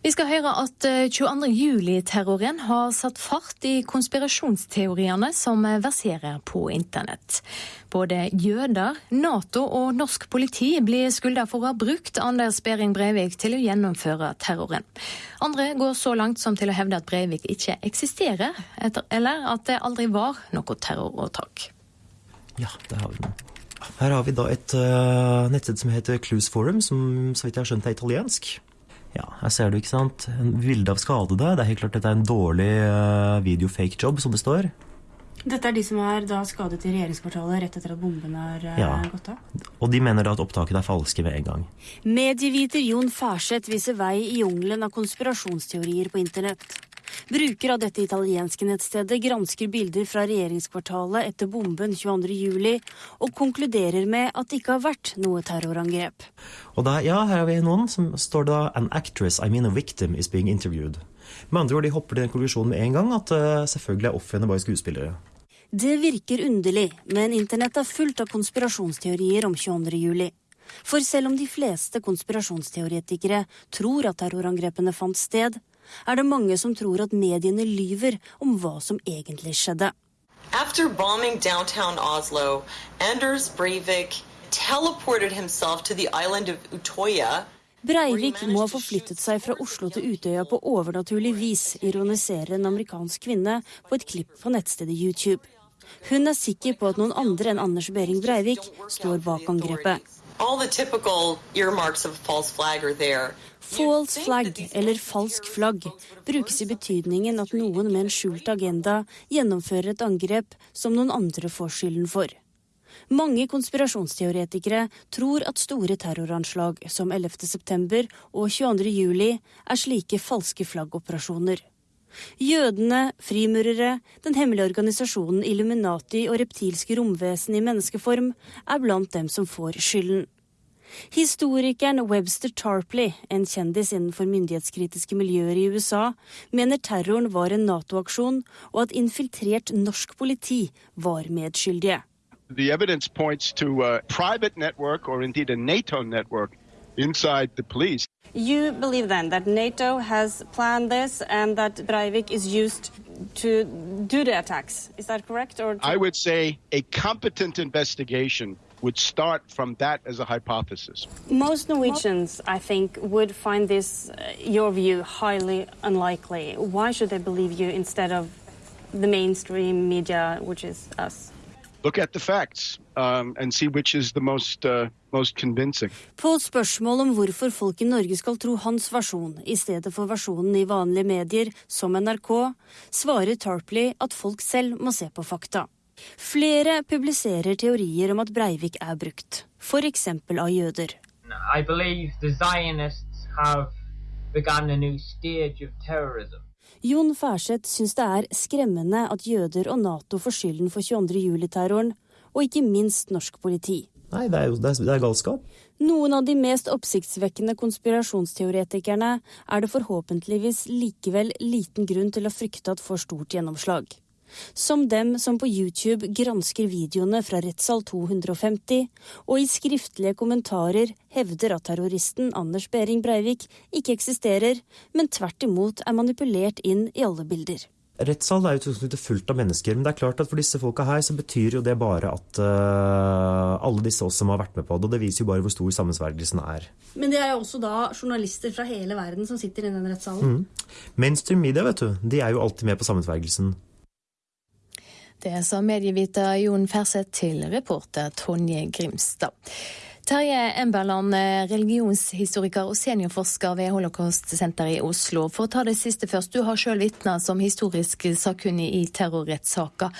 Vi skal høre at 22. Eh, har satt fart i konspirasjonsteoriene som verserer på internett. Både jøder, Nato og norsk politi blir skylda for å ha brukt Anders Behring Breivik til å gjennomføre terroren. Andre går så langt som til å hevde at Breivik ikke eksisterer, eller at det aldri var noe terroråtak. Ja, det har vi nå. Her har vi da et uh, nettsted som heter Clues Forum, som så vidt jeg har skjønt er italiensk. Ja, her ser du, ikke sant. En bilde av skadede. Det er helt klart dette er en dårlig uh, video-fake-job, som det står. Dette er de som er da skadet i regjeringskvartalet rett etter at bomben har uh, ja. gått av? Og de mener da at opptaket er falske med en gang. Medieviter Jon Farseth viser vei i jungelen av konspirasjonsteorier på internett. Bruker av dette italienske nettstedet gransker bilder fra regjeringskvartalet etter bomben 22.07, og konkluderer med at det ikke har vært noe terrorangrep. Og da, ja, her har vi noen som står da 'An actress, I mean a victim, is being interviewed'. Med andre ord, de hopper til den konklusjonen med en gang at uh, selvfølgelig er ofrene bare skuespillere. Det virker underlig, men internett er fullt av konspirasjonsteorier om 22.07. For selv om de fleste konspirasjonsteoretikere tror at terrorangrepene fant sted, er det mange som tror at mediene lyver om hva som egentlig skjedde. After bombing downtown Oslo, Anders Breivik teleported himself to the island of Utoya. Breivik må ha forflyttet seg fra Oslo til Utøya på overnaturlig vis, ironiserer en amerikansk kvinne på et klipp på nettstedet YouTube. Hun er sikker på at noen andre enn Anders Behring Breivik står bak angrepet. False flag, eller falsk flagg, brukes i betydningen at noen med en skjult agenda gjennomfører et angrep som noen andre får skylden for. Mange konspirasjonsteoretikere tror at store terroranslag som 11.9. og 22.07. er slike falske flaggoperasjoner. Jødene, frimurere, den hemmelige organisasjonen Illuminati og reptilske romvesen i menneskeform er blant dem som får skylden. Historikeren Webster Tarpley, en kjendis innenfor myndighetskritiske miljøer i USA, mener terroren var en Nato-aksjon, og at infiltrert norsk politi var medskyldige. The evidence points to a private network or indeed a NATO network inside the police. You believe then that NATO has planned this and that Breivik is used to do the attacks. Is that correct? Or I would say a competent investigation would start from that as a hypothesis. Most Norwegians, I think, would find this, uh, your view, highly unlikely. Why should they believe you instead of the mainstream media, which is us? Look at the facts um, and see which is the most, uh, most convincing. På spørsmål om hvorfor folk i Norge skal tro hans versjon i stedet for versjonen i vanlige medier, som NRK, svarer Tarpley at folk selv må se på fakta. Flere publiserer teorier om at Breivik er brukt, f.eks. av jøder. Jon Færseth syns det er skremmende at jøder og Nato får skylden for 22.07-terroren, og ikke minst norsk politi. Nei, det er jo det er galskap. Noen av de mest oppsiktsvekkende konspirasjonsteoretikerne er det forhåpentligvis likevel liten grunn til å frykte at får stort gjennomslag. Som dem som på YouTube gransker videoene fra rettssal 250, og i skriftlige kommentarer hevder at terroristen Anders Behring Breivik ikke eksisterer, men tvert imot er manipulert inn i alle bilder. Rettssal er jo fullt av mennesker, men det er klart at for disse folka her så betyr jo det bare at uh, alle disse oss som har vært med på det, og det viser jo bare hvor stor sammensvergelsen er. Men det er jo også da journalister fra hele verden som sitter i den rettssalen? Mm. Mainstream media, vet du, de er jo alltid med på sammensvergelsen. Det sa medieviter Jon Ferseth til reporter Tonje Grimstad. Terje Emberland, religionshistoriker og seniorforsker ved Holocaust-senteret i Oslo. For å ta det siste først, du har sjøl vitna som historisk sakkunnig i terrorrettssaker.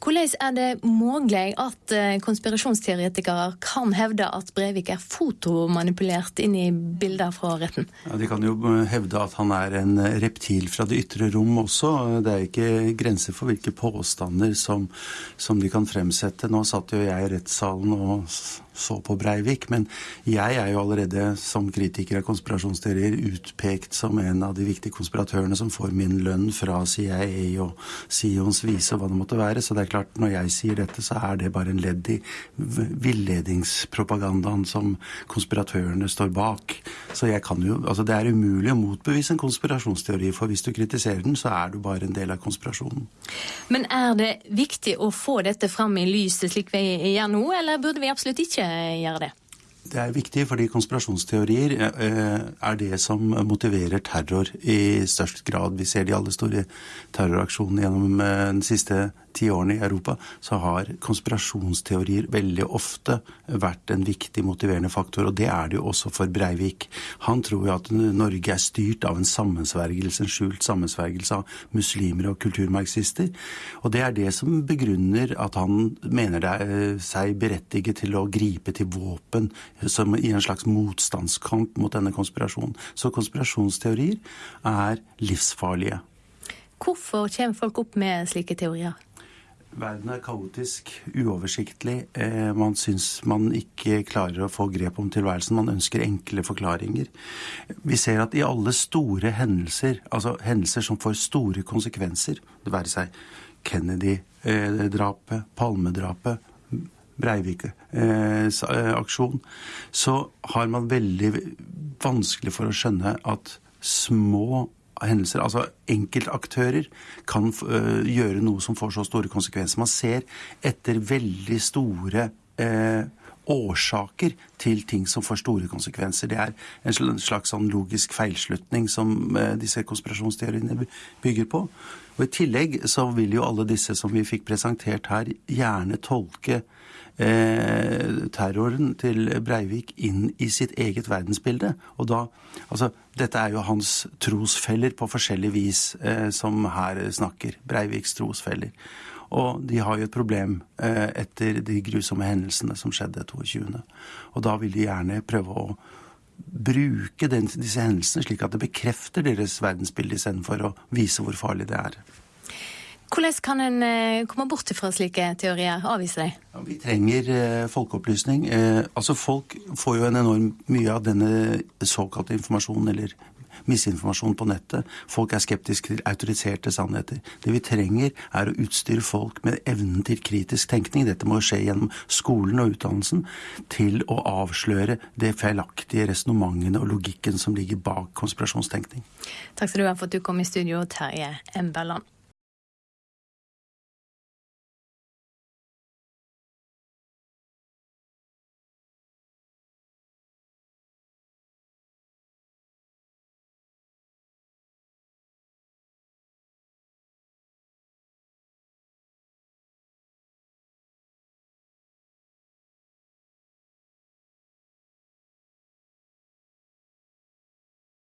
Hvordan er det mulig at eh, konspirasjonsteoretikere kan hevde at Brevik er fotomanipulert inn i bilder fra retten? Ja, de kan jo eh, hevde at han er en eh, reptil fra det ytre rom også. Det er ikke grenser for hvilke påstander som, som de kan fremsette. Nå satt jo jeg i rettssalen og så på Breivik, men jeg er jo allerede som kritiker av konspirasjonsteorier utpekt som en av de viktige konspiratørene som får min lønn fra CIA og Sions vise og hva det måtte være. Så det er er klart, når jeg sier dette, så er det bare en ledd i villedingspropagandaen som konspiratørene står bak. Så jeg kan jo, altså det er umulig å motbevise en konspirasjonsteori, for hvis du kritiserer den, så er du bare en del av konspirasjonen. Men er det viktig å få dette fram i lyset slik vi gjør nå, eller burde vi absolutt ikke gjøre det? Det er viktig fordi konspirasjonsteorier eh, er det som motiverer terror i størst grad. Vi ser de alle store terroraksjonene gjennom de siste ti årene i Europa, så har konspirasjonsteorier veldig ofte vært en viktig motiverende faktor. Og det er det jo også for Breivik. Han tror jo at Norge er styrt av en sammensvergelse, en skjult sammensvergelse av muslimer og kulturmarxister. Og det er det som begrunner at han mener det er eh, seg berettiget til å gripe til våpen som i en slags motstandskamp mot denne konspirasjonen. Så konspirasjonsteorier er livsfarlige. Hvorfor kommer folk opp med slike teorier? Verden er kaotisk, uoversiktlig. Eh, man syns man ikke klarer å få grep om tilværelsen. Man ønsker enkle forklaringer. Vi ser at i alle store hendelser, altså hendelser som får store konsekvenser, det være seg Kennedy-drapet, Palmedrapet, Breivik-aksjon, eh, så har man veldig vanskelig for å skjønne at små hendelser, altså enkeltaktører, kan uh, gjøre noe som får så store konsekvenser. Man ser etter veldig store uh, årsaker til ting som får store konsekvenser. Det er en slags sånn logisk feilslutning som uh, disse konspirasjonsteoriene bygger på. Og I tillegg så vil jo alle disse som vi fikk presentert her, gjerne tolke eh, terroren til Breivik inn i sitt eget verdensbilde. Og da Altså, dette er jo hans trosfeller på forskjellig vis eh, som her snakker. Breiviks trosfeller. Og de har jo et problem eh, etter de grusomme hendelsene som skjedde 22. Og da vil de gjerne prøve å bruke den, disse hendelsene slik at det bekrefter deres verdensbilde istedenfor å vise hvor farlig det er. Hvordan kan en eh, komme bort fra slike teorier? Avvise dem? Ja, vi trenger eh, folkeopplysning. Eh, altså Folk får jo en enorm mye av denne såkalte informasjonen, eller misinformasjon på nettet. Folk er skeptiske til autoriserte sannheter. Det vi trenger, er å utstyre folk med evnen til kritisk tenkning. Dette må skje gjennom skolen og utdannelsen. Til å avsløre det feilaktige resonnementene og logikken som ligger bak konspirasjonstenkning. Takk skal du ha for at du kom i studio, Terje Emberland.